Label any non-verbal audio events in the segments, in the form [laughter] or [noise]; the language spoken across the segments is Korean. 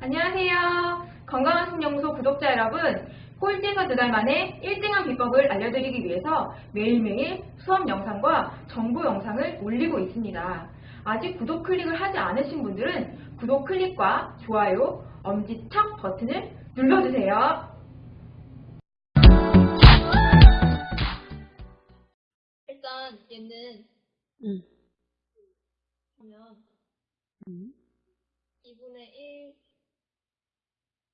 안녕하세요. 건강한 신영소 구독자 여러분, 꼴찌에서 두 달 만에 1등한 비법을 알려드리기 위해서 매일매일 수업 영상과 정보 영상을 올리고 있습니다. 아직 구독 클릭을 하지 않으신 분들은 구독 클릭과 좋아요, 엄지척 버튼을 눌러주세요. 일단 얘는 응. 하면 응. 2분의 1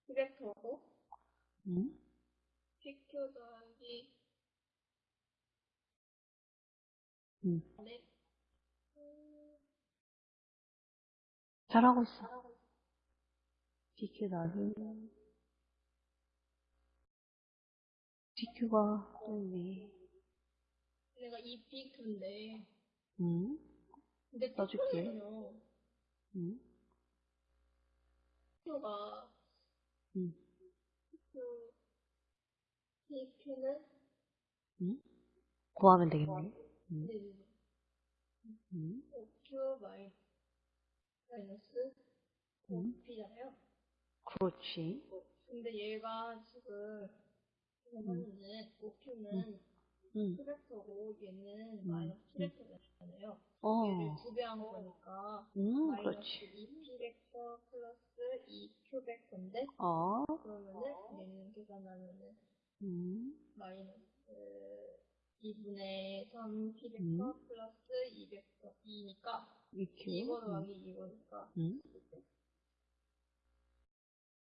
디렉터고 응. PQ 더하기 응. 네. 음, 잘하고 있어. BQ 나는 BQ가 또 있네. 내가 이 PQ인데 응. 근데 써줄게. PQ는요 응. PQ가 응. PQ는 응. 구하면 되겠네. 응. 네, 응. OQ 마이 마이너스 응. OP잖아요 그렇지. 근데 얘가 지금 이거는 OQ는 응. 트랙터고 얘는 음, 마이너스 음. 트랙터잖아요. 얘를 어. 두배 한 거니까 응, 마이너스 그렇지. 2p 벡터 플러스 2q 벡터인데 어. 그러면은 얘는 계산하면은 응. 마이너스 2분의 3p 벡터 음. 플러스 2 벡터 2니까 BQ. 2번 더하기 2번이니까 응.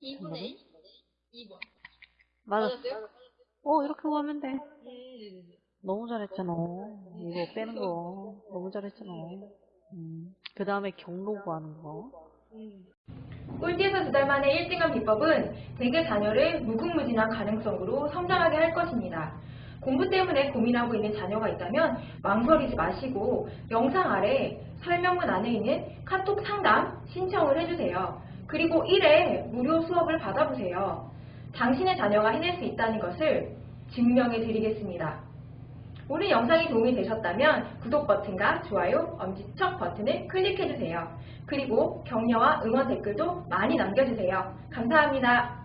2분의 2번 맞았어. 어, 이렇게 구하면 돼. 음. 너무 잘했잖아. 이거 빼는 거. [laughs] 너무 잘했잖아. 음. 그 다음에 경로 구하는 거. 음. 꼴찌에서 두 달 만에 1등한 비법은 대개 자녀를 무궁무진한 가능성으로 성장하게 할 것입니다. 공부 때문에 고민하고 있는 자녀가 있다면 망설이지 마시고 영상 아래 설명문 안에 있는 카톡 상담 신청을 해주세요. 그리고 1회 무료 수업을 받아보세요. 당신의 자녀가 해낼 수 있다는 것을 증명해 드리겠습니다. 오늘 영상이 도움이 되셨다면 구독 버튼과 좋아요, 엄지척 버튼을 클릭해주세요. 그리고 격려와 응원 댓글도 많이 남겨주세요. 감사합니다.